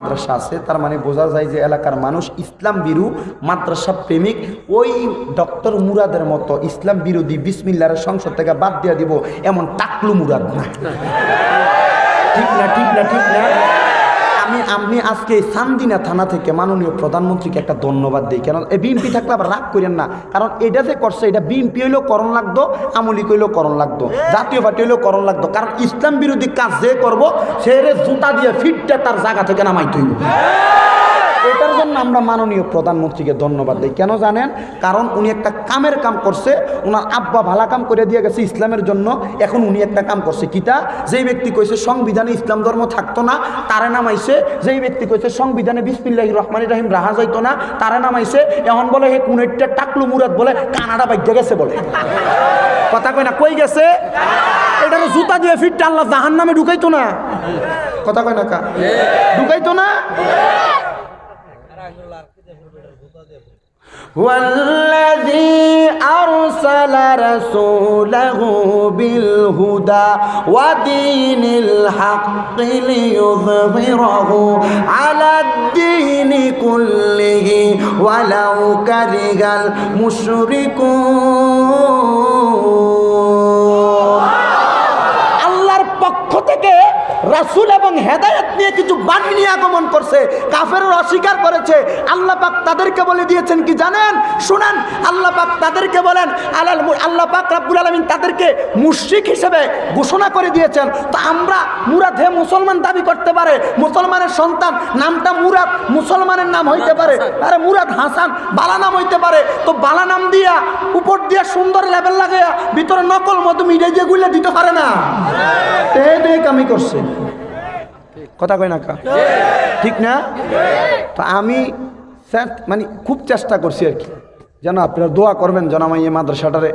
মাদ্রাসা আছে, তার মানে বোঝা যায় যে এলাকার মানুষ ইসলাম বিরু মাদ্রাসা প্রেমিক। ওই ডক্টর মুরাদের মতো ইসলাম বিরোধী বিসমিল্লার সংসদ থেকে বাদ দিয়ে দিব, এমন টাকলু মুরাদ না। ঠিক না ঠিক না ঠিক না আমি আমি আজকে সান্দিনা থানা থেকে মাননীয় প্রধানমন্ত্রীকে একটা ধন্যবাদ দিই। কেন? এই বিএমপি থাকলে আবার রাগ করেন না। কারণ এটা যে করছে, এটা বিএমপি হইলেও করণ লাগতো আমলি হইলেও করণ লাগতো, জাতীয় পার্টি হইলেও করণ লাগতো। কারণ ইসলাম বিরোধী কাজ যে করব, সে জুতা দিয়ে ফিটটা তার জায়গা থেকে নামাই হইব। এটার জন্য আমরা মাননীয় প্রধানমন্ত্রীকে ধন্যবাদ দিই। কেন জানেন? কারণ উনি একটা কামের কাম করছে ওনার আব্বা ভালা কাম করে দিয়ে গেছে ইসলামের জন্য, এখন উনি একটা কাম করছে কিতা যেই ব্যক্তি কইছে, সংবিধানে ইসলাম ধর্ম থাকতো না তারে নামাইছে। যেই ব্যক্তি কইছে, সংবিধানে বিসমিল্লাহ রহমান রাহিম রাহা যাইতো না তারে নামাইছে। এখন বলে, হে কোন একটা টাকলু মুরাদ বলে, কানাডা বাইকে গেছে বলে। কথা কয় না, কই গেছে? এটা জুতা দিয়ে ফিট আল্লাহ জাহান নামে ঢুকাইতো না। কথা কয় না কা? ঢুকাইতো না? والذي أرسل رسوله بالهدى ودين الحق ليظهره على الدين كله ولو كره المشركون. রাসূল এবং হেদায়েত নিয়ে কিছু বাণী নিয়ে আগমন করছে কাফেররা অস্বীকার করেছে। আল্লাহ পাক তাদেরকে বলে দিয়েছেন কি জানেন? শুনেন আল্লাহ পাক তাদেরকে বলেন আলাল আল্লাহ পাক রাব্বুল আলামিন তাদেরকে মুশরিক হিসেবে ঘোষণা করে দিয়েছেন। তো আমরা মুরাদ হে মুসলমান দাবি করতে পারে মুসলমানের সন্তান নামটা মুরাদ মুসলমানের নাম হইতে পারে। আরে মুরাদ হাসান বালা নাম হইতে পারে। তো বালা নাম দিয়া উপর দিয়া সুন্দর লেভেল লাগাইয়া ভিতরে নকল মতো মিডিয়া দিয়ে গুলে দিতে পারে না। কামি করছে। কথা কয় না কা? ঠিক না? তো আমি মানে খুব চেষ্টা করছি আর কি। যেন আপনারা দোয়া করবেন যেন এই মাদ্রাসাটারে